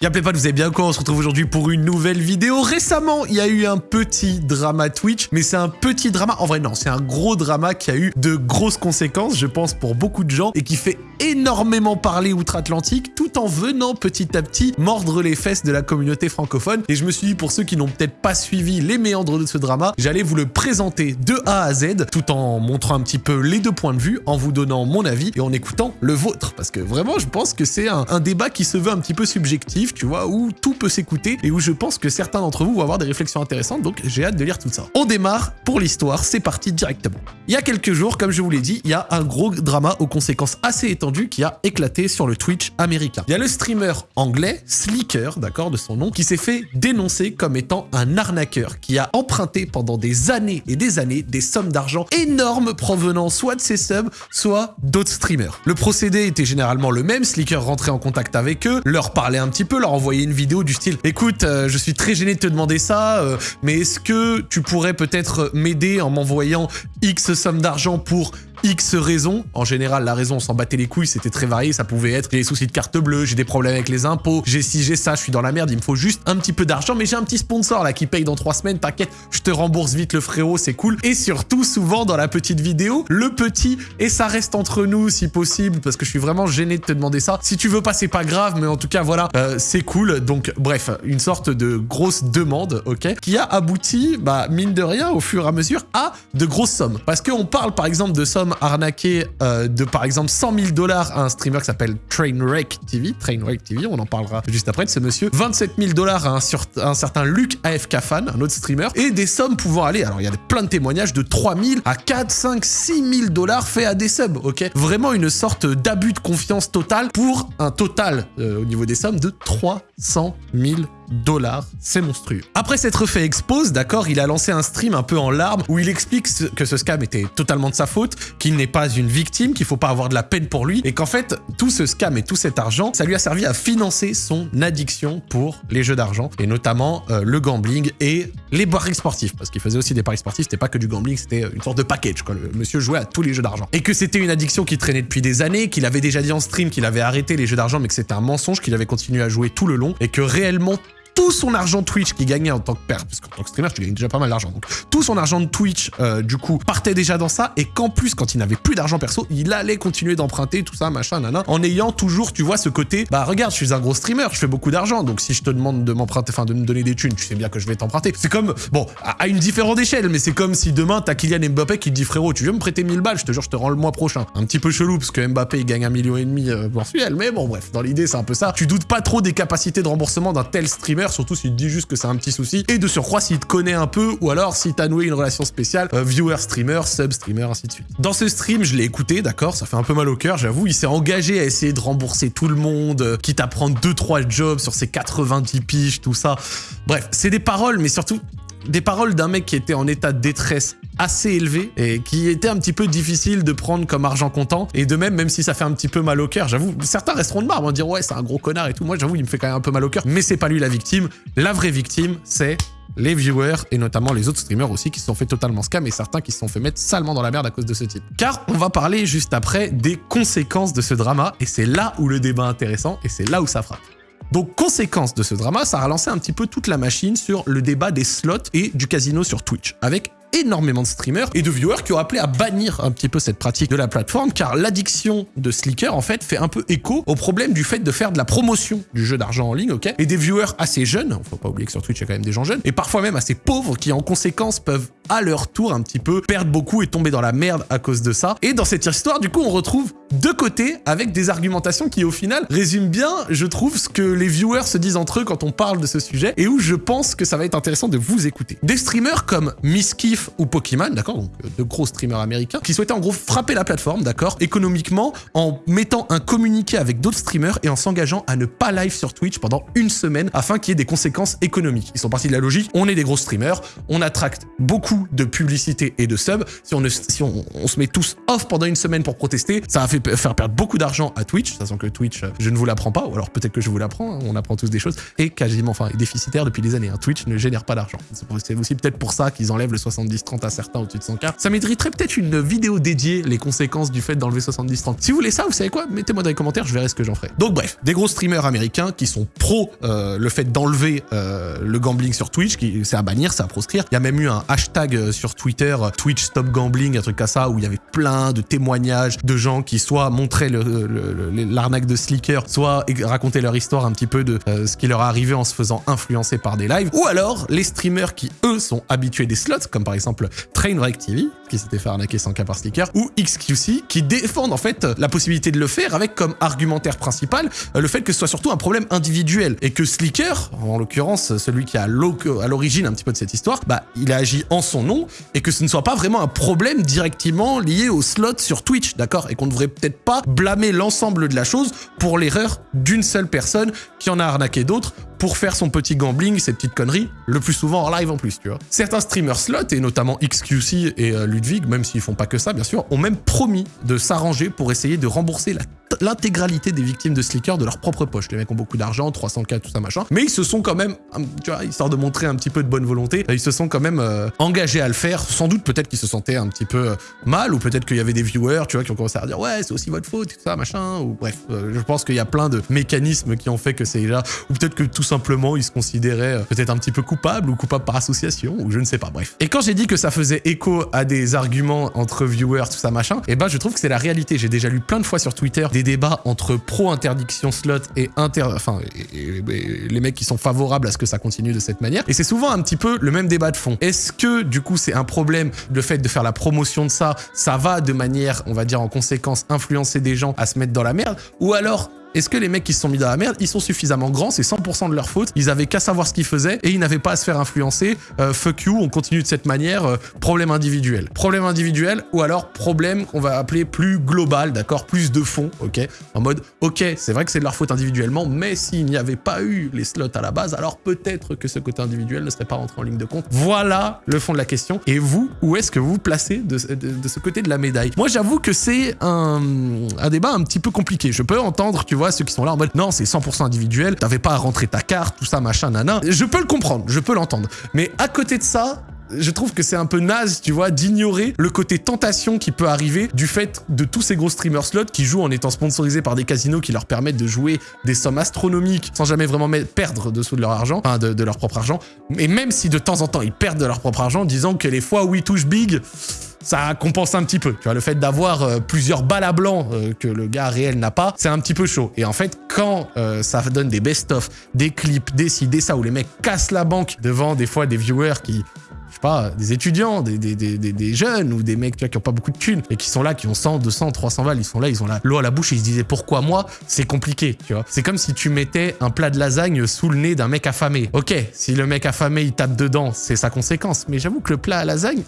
Y'appelez pas, vous avez bien quoi On se retrouve aujourd'hui pour une nouvelle vidéo. Récemment, il y a eu un petit drama Twitch, mais c'est un petit drama. En vrai, non, c'est un gros drama qui a eu de grosses conséquences, je pense, pour beaucoup de gens et qui fait énormément parler outre-Atlantique, tout en venant petit à petit mordre les fesses de la communauté francophone. Et je me suis dit, pour ceux qui n'ont peut-être pas suivi les méandres de ce drama, j'allais vous le présenter de A à Z, tout en montrant un petit peu les deux points de vue, en vous donnant mon avis et en écoutant le vôtre. Parce que vraiment, je pense que c'est un, un débat qui se veut un petit peu subjectif tu vois, où tout peut s'écouter et où je pense que certains d'entre vous vont avoir des réflexions intéressantes, donc j'ai hâte de lire tout ça. On démarre pour l'histoire, c'est parti directement. Il y a quelques jours, comme je vous l'ai dit, il y a un gros drama aux conséquences assez étendues qui a éclaté sur le Twitch américain. Il y a le streamer anglais, Slicker, d'accord, de son nom, qui s'est fait dénoncer comme étant un arnaqueur, qui a emprunté pendant des années et des années des sommes d'argent énormes provenant soit de ses subs, soit d'autres streamers. Le procédé était généralement le même, Slicker rentrait en contact avec eux, leur parlait un petit peu, leur envoyer une vidéo du style « Écoute, euh, je suis très gêné de te demander ça, euh, mais est-ce que tu pourrais peut-être m'aider en m'envoyant X somme d'argent pour X raisons? En général, la raison, on s'en battait les couilles, c'était très varié. Ça pouvait être j'ai des soucis de carte bleue, j'ai des problèmes avec les impôts, j'ai ci, j'ai ça, je suis dans la merde, il me faut juste un petit peu d'argent, mais j'ai un petit sponsor là qui paye dans trois semaines, t'inquiète, je te rembourse vite le frérot, c'est cool. Et surtout, souvent dans la petite vidéo, le petit, et ça reste entre nous si possible, parce que je suis vraiment gêné de te demander ça. Si tu veux pas, c'est pas grave, mais en tout cas, voilà, euh, c'est cool. Donc, bref, une sorte de grosse demande, ok, qui a abouti, bah, mine de rien, au fur et à mesure, à de grosses sommes. Parce qu'on parle, par exemple, de sommes arnaqué euh, de par exemple 100 000 dollars à un streamer qui s'appelle Trainwreck TV. Trainwreck TV, on en parlera juste après de ce monsieur. 27 000 dollars à un, certain Luc AFK Fan, un autre streamer. Et des sommes pouvant aller, alors il y a plein de témoignages de 3 000 à 4, 5, 6 000 dollars faits à des subs, ok? Vraiment une sorte d'abus de confiance total pour un total euh, au niveau des sommes de 300 000 dollars. C'est monstrueux. Après s'être fait expose, d'accord, il a lancé un stream un peu en larmes où il explique que ce scam était totalement de sa faute, qu'il n'est pas une victime, qu'il faut pas avoir de la peine pour lui et qu'en fait, tout ce scam et tout cet argent, ça lui a servi à financer son addiction pour les jeux d'argent et notamment euh, le gambling et les paris sportifs parce qu'il faisait aussi des paris sportifs, c'était pas que du gambling, c'était une sorte de package quoi. Le monsieur jouait à tous les jeux d'argent et que c'était une addiction qui traînait depuis des années, qu'il avait déjà dit en stream qu'il avait arrêté les jeux d'argent mais que c'était un mensonge, qu'il avait continué à jouer tout le long et que réellement tout son argent Twitch qu'il gagnait en tant que père, parce qu'en tant que streamer, tu gagnes déjà pas mal d'argent. Donc, tout son argent de Twitch, euh, du coup, partait déjà dans ça, et qu'en plus, quand il n'avait plus d'argent perso, il allait continuer d'emprunter, tout ça, machin, nana, en ayant toujours, tu vois, ce côté, bah regarde, je suis un gros streamer, je fais beaucoup d'argent, donc si je te demande de m'emprunter, enfin, de me donner des thunes, tu sais bien que je vais t'emprunter. C'est comme, bon, à une différente échelle, mais c'est comme si demain, t'as Kylian Mbappé qui te dit, frérot, tu veux me prêter 1000 balles, je te jure, je te rends le mois prochain. Un petit peu chelou, parce que Mbappé, il gagne un million et demi euh, mensuel, mais bon, bref, dans l'idée, c'est un peu ça. Tu doutes pas trop des capacités de remboursement d'un tel streamer, surtout s'il te dit juste que c'est un petit souci, et de surcroît s'il te connaît un peu, ou alors si t'as noué une relation spéciale, euh, viewer, streamer, sub, streamer, ainsi de suite. Dans ce stream, je l'ai écouté, d'accord, ça fait un peu mal au cœur, j'avoue, il s'est engagé à essayer de rembourser tout le monde, euh, quitte à prendre 2-3 jobs sur ses 90 piges, tout ça. Bref, c'est des paroles, mais surtout des paroles d'un mec qui était en état de détresse assez élevé et qui était un petit peu difficile de prendre comme argent comptant. Et de même, même si ça fait un petit peu mal au cœur, j'avoue, certains resteront de marre, vont dire ouais, c'est un gros connard et tout. Moi, j'avoue, il me fait quand même un peu mal au cœur. Mais c'est pas lui la victime. La vraie victime, c'est les viewers et notamment les autres streamers aussi qui se sont fait totalement scam et certains qui se sont fait mettre salement dans la merde à cause de ce type. Car on va parler juste après des conséquences de ce drama et c'est là où le débat est intéressant et c'est là où ça frappe. Donc, conséquence de ce drama, ça a relancé un petit peu toute la machine sur le débat des slots et du casino sur Twitch, avec énormément de streamers et de viewers qui ont appelé à bannir un petit peu cette pratique de la plateforme car l'addiction de Slicker en fait fait un peu écho au problème du fait de faire de la promotion du jeu d'argent en ligne, ok? Et des viewers assez jeunes, faut pas oublier que sur Twitch il y a quand même des gens jeunes, et parfois même assez pauvres qui en conséquence peuvent à leur tour un petit peu perdre beaucoup et tomber dans la merde à cause de ça. Et dans cette histoire, du coup, on retrouve deux côtés avec des argumentations qui au final résument bien, je trouve, ce que les viewers se disent entre eux quand on parle de ce sujet et où je pense que ça va être intéressant de vous écouter. Des streamers comme Miss ou Pokémon, d'accord, donc euh, de gros streamers américains, qui souhaitaient en gros frapper la plateforme, d'accord, économiquement, en mettant un communiqué avec d'autres streamers et en s'engageant à ne pas live sur Twitch pendant une semaine afin qu'il y ait des conséquences économiques. Ils sont partis de la logique, on est des gros streamers, on attracte beaucoup de publicité et de subs. Si on, si on, se met tous off pendant une semaine pour protester, ça va, fait faire perdre beaucoup d'argent à Twitch, sachant que Twitch, je ne vous l'apprends pas, ou alors peut-être que je vous l'apprends, hein, on apprend tous des choses, et quasiment, enfin, déficitaire depuis des années. Hein. Twitch ne génère pas d'argent. C'est aussi peut-être pour ça qu'ils enlèvent le 70-30 à certains au-dessus de 100K. Ça mériterait peut-être une vidéo dédiée, les conséquences du fait d'enlever 70-30. Si vous voulez ça, vous savez quoi? Mettez-moi dans les commentaires, je verrai ce que j'en ferai. Donc bref, des gros streamers américains qui sont pro euh, le fait d'enlever euh, le gambling sur Twitch, c'est à bannir, c'est à proscrire. Il y a même eu un hashtag euh, sur Twitter, Twitch Stop Gambling, un truc comme ça, où il y avait plein de témoignages de gens qui soit montraient l'arnaque de Slicker, soit racontaient leur histoire un petit peu de ce qui leur arrivé en se faisant influencer par des lives, ou alors les streamers qui, eux, sont habitués des slots, comme par exemple Trainwreck TV, qui s'était fait arnaquer sans cas par Slicker, ou XQC, qui défendent en fait la possibilité de le faire avec comme argumentaire principal le fait que ce soit surtout un problème individuel, et que Slicker, en l'occurrence celui qui est à l'origine un petit peu de cette histoire, bah il a agi en son nom, et que ce ne soit pas vraiment un problème directement lié au slot sur Twitch, d'accord Et qu'on ne devrait peut-être pas blâmer l'ensemble de la chose pour l'erreur d'une seule personne qui en a arnaqué d'autres pour faire son petit gambling, ses petites conneries, le plus souvent en live en plus, tu vois. Certains streamers slot, et notamment XQC et euh, Ludwig, même s'ils font pas que ça, bien sûr, ont même promis de s'arranger pour essayer de rembourser l'intégralité des victimes de Slicker de leur propre poche. Les mecs ont beaucoup d'argent, 300k, tout ça, machin. Mais ils se sont quand même, tu vois, histoire de montrer un petit peu de bonne volonté, ils se sont quand même euh, engagés à le faire. Sans doute, peut-être qu'ils se sentaient un petit peu euh, mal, ou peut-être qu'il y avait des viewers, tu vois, qui ont commencé à dire, ouais, c'est aussi votre faute, tout ça, machin, ou bref. je pense qu'il y a plein de mécanismes qui ont fait que c'est là, ou peut-être que tout simplement, il se considérait euh, peut-être un petit peu coupable ou coupable par association, ou je ne sais pas, bref. Et quand j'ai dit que ça faisait écho à des arguments entre viewers, tout ça, machin, et eh ben je trouve que c'est la réalité. J'ai déjà lu plein de fois sur Twitter débats entre pro-interdiction slot et inter... Enfin, les mecs qui sont favorables à ce que ça continue de cette manière. Et c'est souvent un petit peu le même débat de fond. Est-ce que, du coup, c'est un problème, le fait de faire la promotion de ça, ça va de manière, on va dire, en conséquence, influencer des gens à se mettre dans la merde? Ou alors, est-ce que les mecs qui se sont mis dans la merde, ils sont suffisamment grands, c'est 100% de leur faute, ils avaient qu'à savoir ce qu'ils faisaient et ils n'avaient pas à se faire influencer, euh, fuck you, on continue de cette manière, euh, problème individuel. Problème individuel ou alors problème qu'on va appeler plus global, d'accord, plus de fond, ok En mode, ok, c'est vrai que c'est de leur faute individuellement, mais s'il n'y avait pas eu les slots à la base, alors peut-être que ce côté individuel ne serait pas rentré en ligne de compte. Voilà le fond de la question. Et vous, où est-ce que vous placez de, ce côté de la médaille? Moi, j'avoue que c'est un, un débat un petit peu compliqué. Je peux entendre, tu vois, ceux qui sont là en mode non, c'est 100% individuel, t'avais pas à rentrer ta carte, tout ça, machin, nana. Je peux le comprendre, je peux l'entendre. Mais à côté de ça, je trouve que c'est un peu naze, tu vois, d'ignorer le côté tentation qui peut arriver du fait de tous ces gros streamers slots qui jouent en étant sponsorisés par des casinos qui leur permettent de jouer des sommes astronomiques sans jamais vraiment perdre dessous de leur argent, enfin de, de leur propre argent. Mais même si de temps en temps ils perdent de leur propre argent, disant que les fois où ils touchent big, ça compense un petit peu. Tu vois, le fait d'avoir euh, plusieurs balles à blanc euh, que le gars réel n'a pas, c'est un petit peu chaud. Et en fait, quand euh, ça donne des best-of, des clips, des ci, des ça, où les mecs cassent la banque devant des fois des viewers qui je sais pas, des étudiants, des, des, des, des, jeunes ou des mecs qui ont pas beaucoup de thunes et qui sont là, qui ont 100, 200, 300 balles, ils sont là, ils ont l'eau à la bouche et ils se disaient pourquoi moi C'est compliqué, tu vois. C'est comme si tu mettais un plat de lasagne sous le nez d'un mec affamé. Ok, si le mec affamé il tape dedans, c'est sa conséquence, mais j'avoue que le plat à lasagne,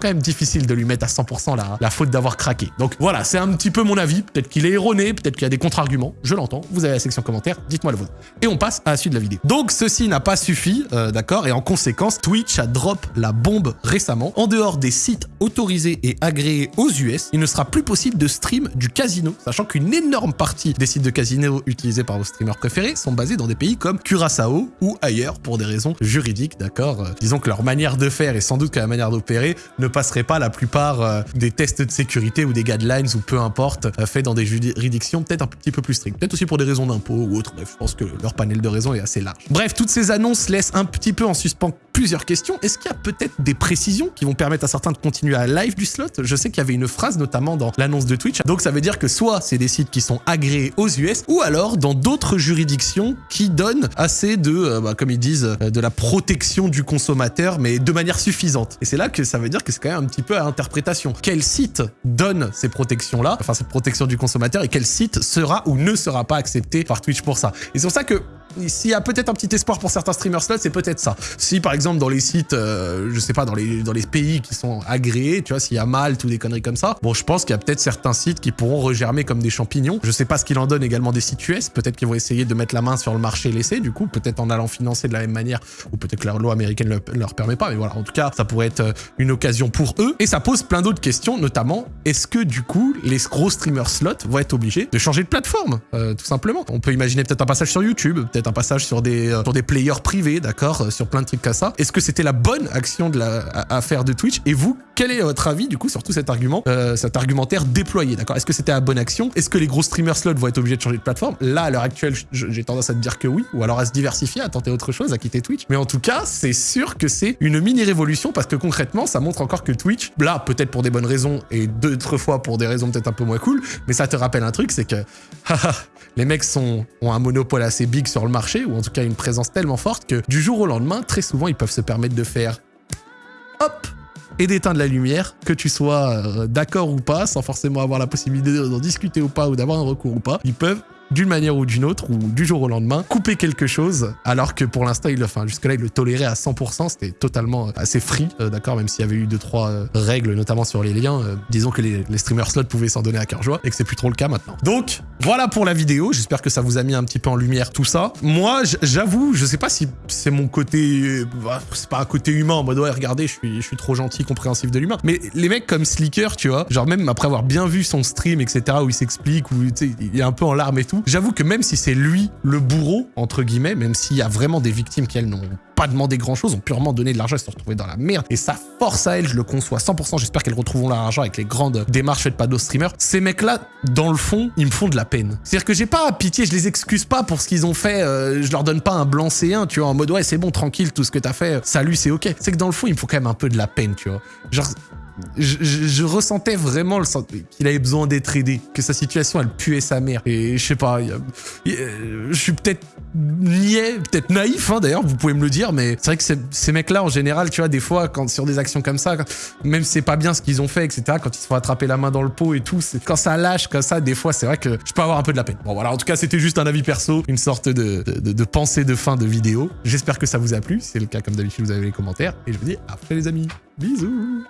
quand même difficile de lui mettre à 100% la, la faute d'avoir craqué. Donc voilà, c'est un petit peu mon avis. Peut-être qu'il est erroné, peut-être qu'il y a des contre-arguments. Je l'entends. Vous avez la section commentaire, dites-moi le vôtre. Et on passe à la suite de la vidéo. Donc ceci n'a pas suffi, euh, d'accord Et en conséquence, Twitch a drop la bombe récemment. En dehors des sites autorisés et agréés aux US, il ne sera plus possible de stream du casino, sachant qu'une énorme partie des sites de casino utilisés par vos streamers préférés sont basés dans des pays comme Curaçao ou ailleurs pour des raisons juridiques, d'accord euh, Disons que leur manière de faire et sans doute que la manière d'opérer ne ne passerait pas la plupart euh, des tests de sécurité ou des guidelines ou peu importe, euh, faits dans des juridictions peut-être un petit peu plus strictes. Peut-être aussi pour des raisons d'impôt ou autre. Bref, je pense que leur panel de raisons est assez large. Bref, toutes ces annonces laissent un petit peu en suspens plusieurs questions. Est-ce qu'il y a peut-être des précisions qui vont permettre à certains de continuer à live du slot? Je sais qu'il y avait une phrase notamment dans l'annonce de Twitch. Donc ça veut dire que soit c'est des sites qui sont agréés aux US ou alors dans d'autres juridictions qui donnent assez de, euh, bah, comme ils disent, de la protection du consommateur mais de manière suffisante. Et c'est là que ça veut dire que quand même un petit peu à interprétation. Quel site donne ces protections-là, enfin cette protection du consommateur, et quel site sera ou ne sera pas accepté par Twitch pour ça? Et c'est pour ça que s'il y a peut-être un petit espoir pour certains streamers slots, c'est peut-être ça. Si par exemple dans les sites, euh, je sais pas, dans les, pays qui sont agréés, tu vois, s'il y a Malte ou des conneries comme ça, bon, je pense qu'il y a peut-être certains sites qui pourront regermer comme des champignons. Je sais pas ce qu'il en donne également des sites US, peut-être qu'ils vont essayer de mettre la main sur le marché laissé, du coup, peut-être en allant financer de la même manière, ou peut-être que la loi américaine ne leur permet pas, mais voilà, en tout cas, ça pourrait être euh, une occasion pour eux. Et ça pose plein d'autres questions, notamment, est-ce que du coup, les gros streamers slots vont être obligés de changer de plateforme, euh, tout simplement? On peut imaginer peut-être un passage sur YouTube, peut-être un passage sur des, euh, sur des players privés, d'accord, sur plein de trucs comme ça. Est-ce que c'était la bonne action de la, à, faire de Twitch? Et vous, quel est votre avis, du coup, sur tout cet argument, cet argumentaire déployé, d'accord? Est-ce que c'était la bonne action? Est-ce que les gros streamers slots vont être obligés de changer de plateforme? Là, à l'heure actuelle, j'ai tendance à te dire que oui, ou alors à se diversifier, à tenter autre chose, à quitter Twitch. Mais en tout cas, c'est sûr que c'est une mini-révolution parce que concrètement, ça montre encore que Twitch, là, peut-être pour des bonnes raisons et d'autres fois pour des raisons peut-être un peu moins cool, mais ça te rappelle un truc, c'est que les mecs ont un monopole assez big sur le marché, ou en tout cas une présence tellement forte que du jour au lendemain, très souvent, ils peuvent se permettre de faire hop et d'éteindre la lumière, que tu sois euh, d'accord ou pas, sans forcément avoir la possibilité d'en discuter ou pas, ou d'avoir un recours ou pas, ils peuvent d'une manière ou d'une autre, ou du jour au lendemain, couper quelque chose, alors que pour l'instant, il, enfin, jusque-là, il le tolérait à 100%, c'était totalement euh, assez free, euh, d'accord, même s'il y avait eu deux, trois euh, règles, notamment sur les liens, disons que les, streamers slots pouvaient s'en donner à cœur joie, et que c'est plus trop le cas maintenant. Donc, voilà pour la vidéo, j'espère que ça vous a mis un petit peu en lumière tout ça. Moi, j'avoue, je sais pas si c'est mon côté, bah, c'est pas un côté humain, en mode, ouais, regardez, je suis, je suis trop gentil, compréhensif de l'humain, mais les mecs comme Slicker, tu vois, genre même après avoir bien vu son stream, etc., où il s'explique, où, il est un peu en larmes et tout, J'avoue que même si c'est lui le bourreau, entre guillemets, même s'il y a vraiment des victimes qui, elles, n'ont pas demandé grand-chose, ont purement donné de l'argent et se sont retrouvées dans la merde, et ça force à elles, je le conçois 100%, j'espère qu'elles retrouveront leur argent avec les grandes démarches faites par d'autres streamers, ces mecs-là, dans le fond, ils me font de la peine. C'est-à-dire que j'ai pas pitié, je les excuse pas pour ce qu'ils ont fait, euh, je leur donne pas un blanc C1, tu vois, en mode ouais, c'est bon, tranquille, tout ce que t'as fait, salut, c'est ok. C'est que dans le fond, il me faut quand même un peu de la peine, tu vois. Genre, je, ressentais vraiment qu'il avait besoin d'être aidé, que sa situation, elle puait sa mère. Et je sais pas, je suis peut-être niais, peut-être naïf, hein, d'ailleurs, vous pouvez me le dire, mais c'est vrai que ces mecs-là, en général, tu vois, des fois, quand sur des actions comme ça, même si c'est pas bien ce qu'ils ont fait, etc., quand ils se font attraper la main dans le pot et tout, quand ça lâche comme ça, des fois, c'est vrai que je peux avoir un peu de la peine. Bon, voilà, en tout cas, c'était juste un avis perso, une sorte de, de pensée de fin de vidéo. J'espère que ça vous a plu. Si c'est le cas, comme d'habitude, vous avez les commentaires. Et je vous dis à après, les amis. Bisous